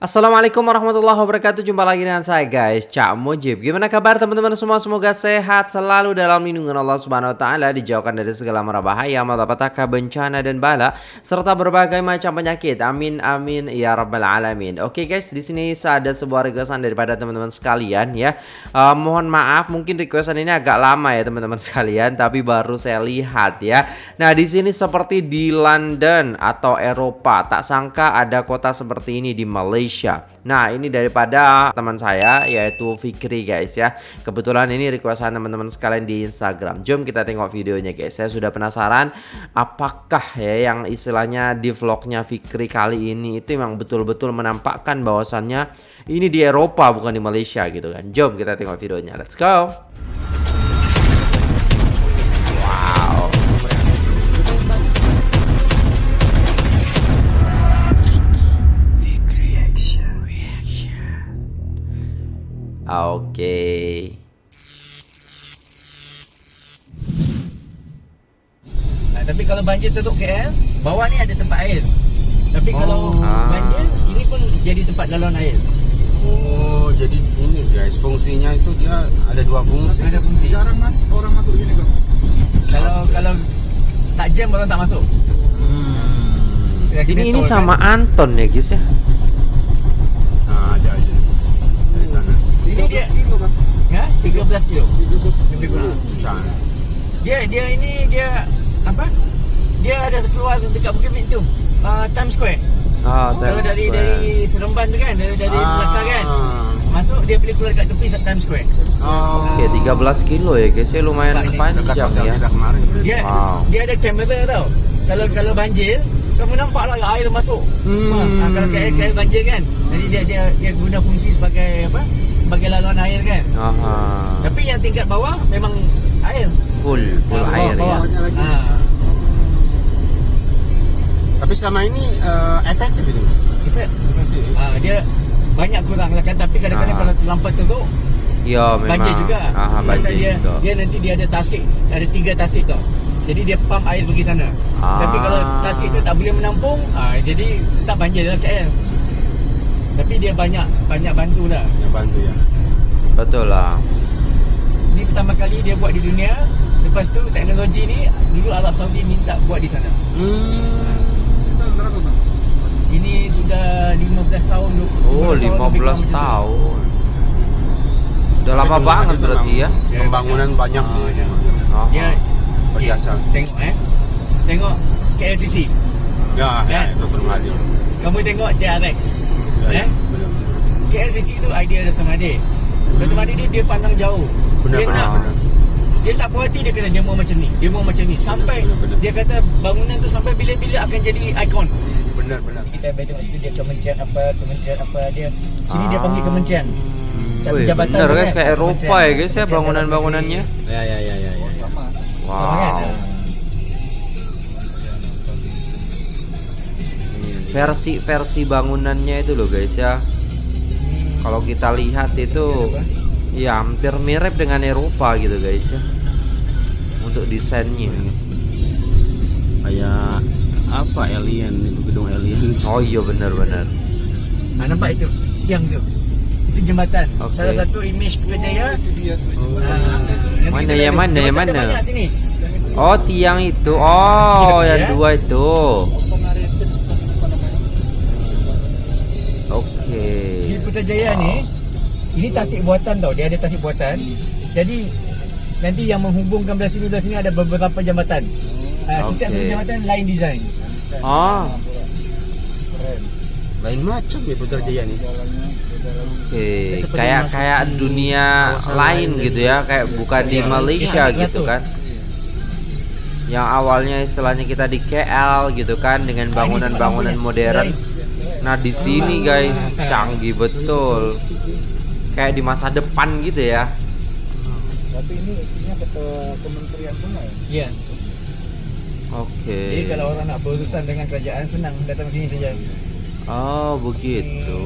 Assalamualaikum warahmatullahi wabarakatuh. Jumpa lagi dengan saya guys. Cak Mujib. Gimana kabar teman-teman semua? Semoga sehat selalu dalam lindungan Allah subhanahu wa ta'ala Dijauhkan dari segala mara bahaya Malapetaka bencana dan bala Serta berbagai macam penyakit. Amin amin ya rabbal alamin. Oke guys di sini ada sebuah requestan daripada teman-teman sekalian ya. Uh, Mohon maaf mungkin requestan ini agak lama ya teman-teman sekalian Tapi baru saya lihat ya. Nah di sini seperti di London atau Eropa Tak sangka ada kota seperti ini di Malaysia Indonesia. Nah, ini daripada teman saya yaitu Fikri guys ya. Kebetulan ini requestan teman-teman sekalian di Instagram. Jom kita tengok videonya guys. Saya sudah penasaran apakah ya yang istilahnya di vlognya Fikri kali ini itu memang betul-betul menampakkan bahwasannya ini di Eropa bukan di Malaysia gitu kan. Jom kita tengok videonya. Let's go. Oke. Okay. Nah, tapi kalau banjir tutup KL, bawah ni ada tempat air. Tapi oh. kalau ah. banjir, ini pun jadi tempat laluan air. Oh, jadi ini guys, fungsinya itu dia ada dua fungsi. Ada fungsi. Jarang mas orang masuk sini kok. Kalau okay. kalau tak jam orang tak masuk. Hmm. Ini ini sama kan? Anton ya guys ya. Dia kilo kan? Ya, 13 kilo. 13 kilo. Dia dia ini dia apa? Dia ada keluar dekat Bukit Mint tu. Uh, Times Square. Ah, Kalau dari Square. dari Seremban tu kan, dari dari ah. belakang kan. Masuk dia boleh keluar dekat tepi Times Square. Oh. Okey, 13 kilo ya guys. Ya lumayan panjang ya. Dia wow. dia ada kamera tau. Kalau kalau banjir, kamu nampak lah air masuk. Hmm. Ha, kalau kayak kayak banjir kan. Jadi dia dia dia guna fungsi sebagai apa? Sebagai laluan air kan. Aha. Tapi yang tingkat bawah memang air. Full, full nah, air bawah, ya. Bawah ha. Tapi selama ini uh, efektif itu. Efek. Ha, dia banyak kurang lah kan tapi kadang-kadang kalau terlambat tu Ya memang Banjir juga Aha, banjir dia, juga. dia nanti dia ada tasik Ada tiga tasik tau Jadi dia pump air pergi sana ah. Tapi kalau tasik tu tak boleh menampung ah, Jadi tak banjir dalam KL tapi dia banyak banyak bantu lah. Banyak bantu ya. Betul lah. Ini pertama kali dia buat di dunia. Lepas tu teknologi ni dulu Arab Saudi minta buat di sana. Hmm. Ini sudah 15 tahun. 15 oh, 15 tahun. tahun. Sudah lama banget berarti ya. Pembangunan banyak ah, dia. Oh. Dia berjasa. Tengok eh. Tengok KLCC. Ya, ya, ya itu bermali. Kamu tengok TRX. Eh? KLCC itu idea Dr. Mahathir. Hmm. Dr. Mahathir ni dia pandang jauh. Benar, dia benar, nak, benar. Dia tak puas hati dia kena dia mau macam ni. Dia mau macam ni sampai benar, benar. dia kata bangunan tu sampai bila-bila akan jadi ikon. Benar benar. Kita betul situ dia kementerian apa, kementerian apa dia. Sini ah. dia panggil kementerian. Satu Wih, jabatan benar guys kayak Eropa ya guys ya bangunan-bangunannya. Ya ya ya ya. ya. Wow. Versi-versi bangunannya itu loh guys ya. Kalau kita lihat itu ya hampir mirip dengan Eropa gitu guys ya. Untuk desainnya. Kayak apa alien itu gedung alien? Oh iya benar-benar nah, nampak itu tiang itu. Itu jembatan. Okay. salah satu image Putrajaya. Oh, nah, mana ya mana ya mana? oh tiang itu. Oh yang ya. dua itu Putrajaya ni ini tasik buatan tau dia ada tasik buatan. Jadi nanti yang menghubungkan belah sini belah sini ada beberapa jambatan. Uh, setiap satu jambatan lain design. Ah. Lain macam ya Putrajaya ni. Oke, okay. kayak kayak dunia lain gitu ya, kayak bukan di Malaysia gitu kan. Yang awalnya istilahnya kita di KL gitu kan dengan bangunan-bangunan modern. Nah di sini guys canggih betul, kayak di masa depan gitu ya. Tapi ini isinya ke kementerian semua ya? Iya. Oke. Okay. Jadi kalau orang nak berurusan dengan kerajaan senang datang sini saja. Oh begitu.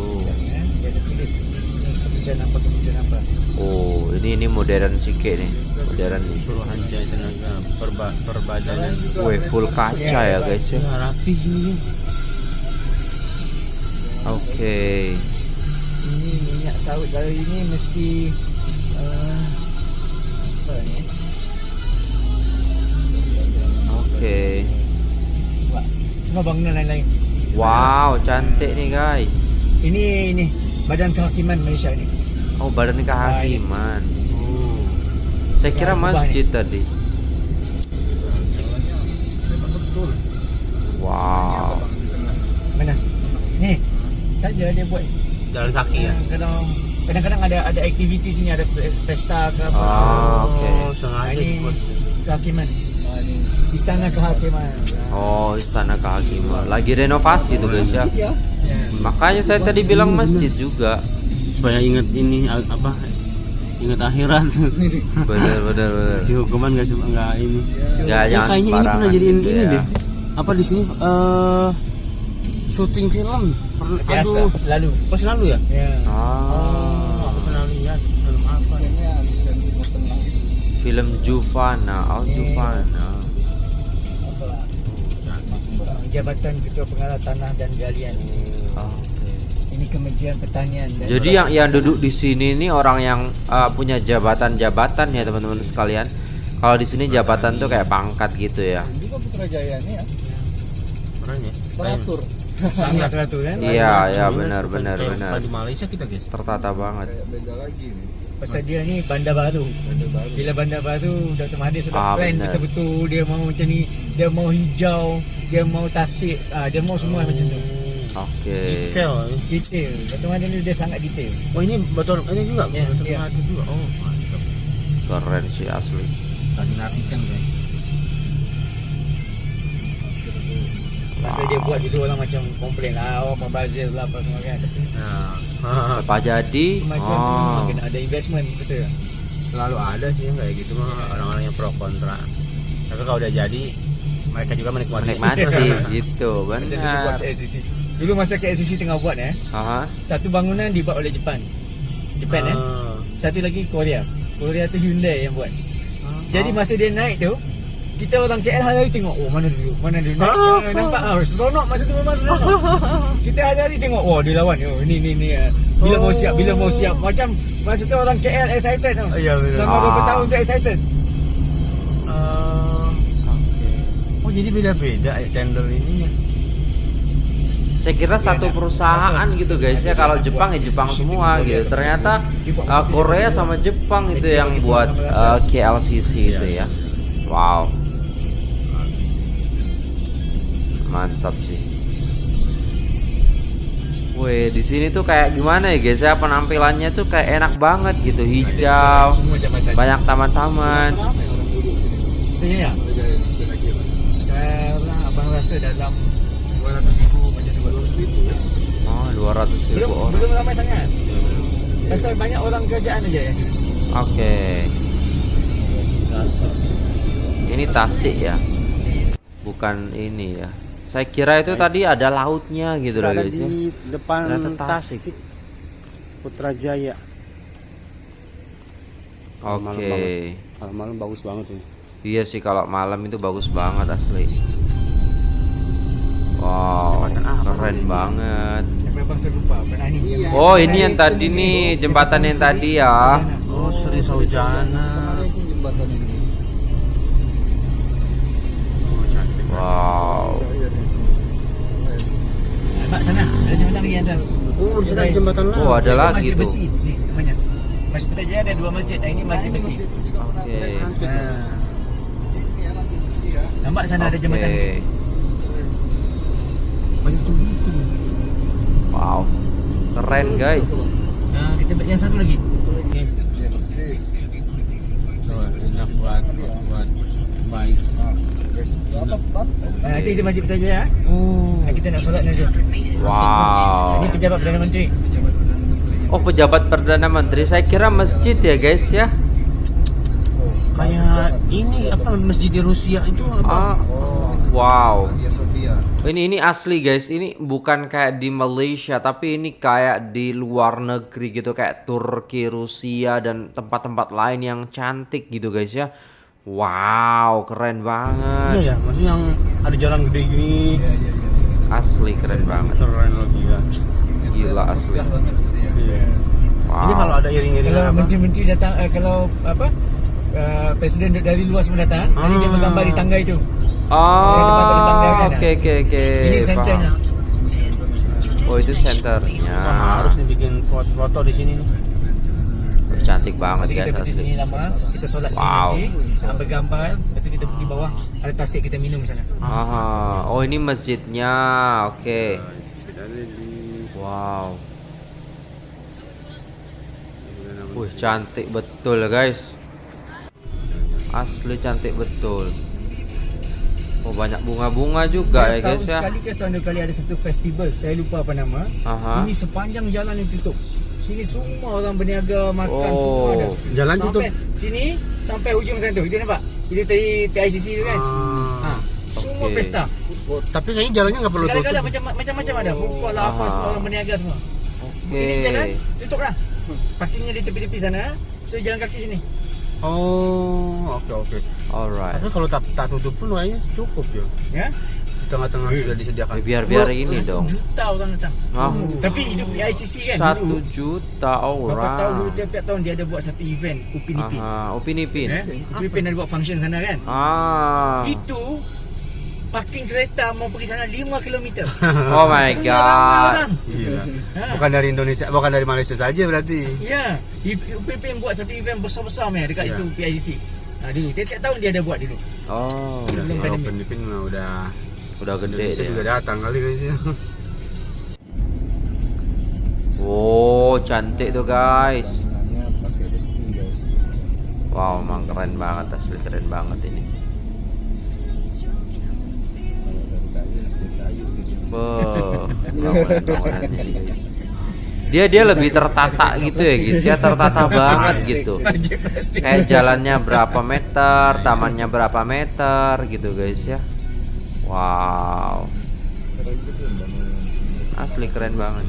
Dia ada tulis kementerian apa kementerian apa. Oh ini ini modern sikit nih, modern nih. Suruhanjaya tenaga perba perbadanan. Wih full kaca ya guys ya. Rapi ini. Oke. Ini minyak sawit kalau ini mesti uh, apa ni? Oke. Coba. Cuma bangunan lain-lain. Wow, cantik nih guys. Ini ini Badan Kehakiman Malaysia ni. Oh, badan kehakiman. Oh. Saya kira masjid tadi. Memang betul. Wow. Mana? Ni. Saja dia buat Jalan kaki ya. Kadang kadang-kadang ada ada aktiviti sini ada pe- pesta ke apa. Ah, oke. Oh, sengaja Ini kehakiman. Ini Istana kehakiman. Oh, istana kehakiman. Lagi renovasi tuh guys ya. Ya. Makanya saya tadi bilang masjid juga. Supaya ingat ini apa? Ingat akhirat. Bener bener bener. si hukuman nggak sem- nggak ini. Nggak, Ya, jangan kayaknya ini pernah jadiin gitu ini ya. deh. Apa di sini eh syuting film? Pernah, Biasa aduh, selalu. pas lalu ya? Ya. Ah, Aku pernah lihat film apa? desainnya desain gitu. film Juvana, oh Juvana. Masuk berat. Jabatan Ketua Pengarah Tanah dan Galian. Oh, Oke. Ini Kementerian Pertanian dan Jadi yang yang duduk di sini nih orang yang uh, punya jabatan-jabatan ya teman-teman sekalian. Kalau di sini jabatan tuh kayak pangkat gitu ya. Dan juga Putrajaya ini ya ya? teratur sangat teratur kan. Iya, iya benar benar benar. di Malaysia kita guys. Tertata banget. kayak beda lagi nih. Pasal dia ni bandar baru. Bila bandar baru Dr. Mahathir sudah Ah, plan betul-betul dia mau macam ni, dia mau hijau, dia mau tasik, ah, dia mau semua macam tu. Oke. Detail. Detail. Dr. Mahathir ni dia sangat detail. Oh ini betul ini juga Ya, betul iya. Mahathir juga. Oh mantap. Keren sih asli. Koordinasikan guys. Pasal dia buat dulu orang macam komplain lah, oh membazir lah apa semua kan. Tapi Nah, Apa jadi? kemajuan tu Oh. kena ada investment betul. selalu ada sih yang kayak gitu mah orang-orang yang pro kontra. Tapi kalau udah jadi mereka juga menikmati. Menikmati gitu, Macam dulu buat benar. Dulu masa KLCC tengah buat eh, Aha. satu bangunan dibuat oleh Jepun. Jepun eh. Ah. Satu lagi Korea. Korea tu Hyundai yang buat. Jadi masa dia naik tu kita orang KL hari-hari tengok Oh mana dulu Mana dulu naik, ah, Nampak ah, Seronok masa tu memang seronok Kita hari-hari tengok Oh dia lawan oh, Ni ni ni ah. Bila mau siap Bila mau siap Macam Masa tu orang KL excited tau Ya, betul. Selama beberapa Ah. tahun tu excited Ah, Oke. Oh jadi beda-beda ya tender ini ya. Saya kira satu perusahaan gitu guys ya. Kalau Jepang ya Jepang semua gitu. Ternyata uh, Korea sama Jepang itu yang buat uh, KLCC itu ya. Wow. Mantap sih. Wih, di sini tuh kayak gimana ya guys ya penampilannya tuh kayak enak banget gitu, hijau, Semua jabatan banyak taman-taman. Ya kira-kira. Sekarang abang rasa dalam 200 ribu ya. Oh, 200 Belum, ribu orang. belum ramai sangat Pasal banyak orang kerjaan aja ya Oke. Ini Tasik ya. Bukan ini ya. Saya kira itu tadi ada lautnya gitu loh Ada guys ya. di depan Ternyata Tasik. Tasik. Putrajaya. Oke. banget. Malam-malam bagus banget ini. Iya sih kalau malam itu bagus banget asli. Wow, keren banget. Ni Iya. Oh, ini yang tadi nih jembatan yang tadi ya. Oh Sri Saujana. Wow. Sana Ada jembatan lagi yang ada Oh di sana ada jembatan lah. Oh, ada Itu lagi masjid tuh. besi Ni namanya Masjid Putrajaya ada dua masjid Nah ini masjid besi Oke. Cantik. Nah. Nampak sana ada jembatan Oke. Banyak tuh gitu. Wow. Keren guys. Nah kita yang satu lagi Nih, Iya, enak buat buat baik. Nah? Nah, nanti itu masjid Putrajaya Oh. nah, Kita nak solat nanti Wow. Ini pejabat Perdana Menteri Oh, pejabat Perdana Menteri. Saya kira masjid ya guys ya. Kayak ini apa masjid di Rusia itu apa? Ah. Wow. Hagia Sophia. Ini ini asli guys. Ini bukan kayak di Malaysia, tapi ini kayak di luar negeri gitu kayak Turki, Rusia dan tempat-tempat lain yang cantik gitu guys ya. Wow, keren Iya banget. ya, maksudnya yang ada jalan gede gini. Iya, iya, iya. Asli keren banget. Keren lo gila. Gila asli. Gitu ya. Iya. Wow. Ini kalau ada iring-iringan Kalau apa? menteri-menteri datang eh, kalau apa uh, presiden dari luar semua datang, nanti dia Ah. bergambar di tangga itu. Oh, oke oke oke. Ini senternya. Oh itu senternya. Wah, harus nih bikin foto-foto di sini nih. Cantik banget Nanti guys kita asli. sini lama, kita solat Wow. ah, bergambar, nanti kita pergi bawah, ada tasik kita minum di sana. Ah, oh ini masjidnya. Oke. Wow. Wih, cantik betul guys. Asli cantik betul. Oh, banyak bunga-bunga juga ya guys Tahun ya. sekali ke setahun dua kali ada satu festival, saya lupa apa nama. Aha. Ini sepanjang jalan yang tutup. Sini semua orang berniaga makan Oh. semua ada. Jalan sampai, tutup? Sini sampai hujung sana tu. Itu nampak? Itu tadi PICC tu kan. Ha. Ah. Semua Okey. pesta. Tapi kayaknya jalannya nggak perlu tutup. macam macam-macam ada. Food lah apa semua orang berniaga semua. Oke. Ini jalan tutup lah. Parkingnya di tepi-tepi sana. So jalan kaki sini. Oh, oke oke. Alright. Tapi kalau tak, tak tutup pun kayaknya cukup ya. Ya. Di tengah-tengah sudah disediakan. Biar biar ini Satu dong. Juta orang datang. Ah. Tapi hidup di ICC kan Satu dulu. juta Berapa tahun dulu orang. tiap-tiap tahun dia ada buat satu event Upin Ipin. Aha, Upin Ipin. Eh, Upin Ipin ada buat function sana kan. Ah. Itu parking kereta mau pergi sana 5 km. Oh my Ramai god. orang. Iya. Ha. Bukan dari Indonesia, bukan dari Malaysia saja berarti. Ya, Upin Ipin buat satu event besar-besar meh dekat Ya. itu PICC. Ha dulu tiap-tiap tahun dia ada buat dulu. Oh, Udah, Sebelum kalau pandemi. Filipin mah udah udah gede Indonesia dia. juga datang kali guys ya. Oh, cantik tuh guys. Wow, emang keren banget asli keren banget ini. Dia dia lebih tertata gitu ya guys. Ya tertata banget gitu. Kayak jalannya berapa meter, tamannya berapa meter gitu guys ya. Wow, asli keren banget.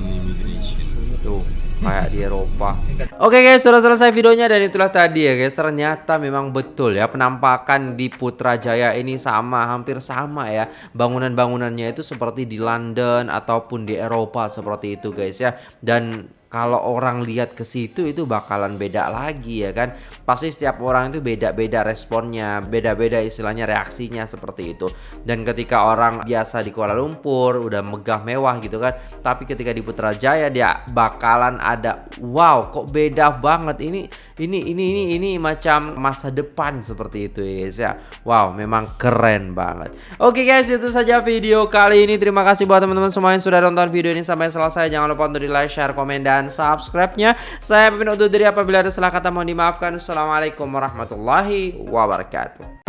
Tuh, kayak di Eropa. Oke guys, sudah selesai videonya dan itulah tadi ya guys. Ternyata memang betul ya penampakan di Putrajaya ini sama, hampir sama ya. Bangunan-bangunannya itu seperti di London ataupun di Eropa seperti itu guys ya. Dan kalau orang lihat ke situ itu bakalan beda lagi ya kan. Pasti setiap orang itu beda-beda responnya, beda-beda istilahnya reaksinya seperti itu. Dan ketika orang biasa di Kuala Lumpur udah megah mewah gitu kan, tapi ketika di Putrajaya dia bakalan ada wow kok beda banget ini ini ini ini ini macam masa depan seperti itu guys ya. Wow, memang keren banget. Oke guys, itu saja video kali ini. Terima kasih buat teman-teman semua yang sudah nonton video ini sampai selesai. Jangan lupa untuk di like, share, komen dan subscribe-nya. Saya pamit undur diri apabila ada salah kata mohon dimaafkan. Assalamualaikum warahmatullahi wabarakatuh.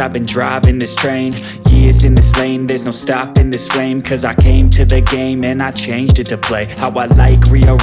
I've been driving this train Years in this lane, there's no stopping this flame Cause I came to the game and I changed it to play How I like, rearrange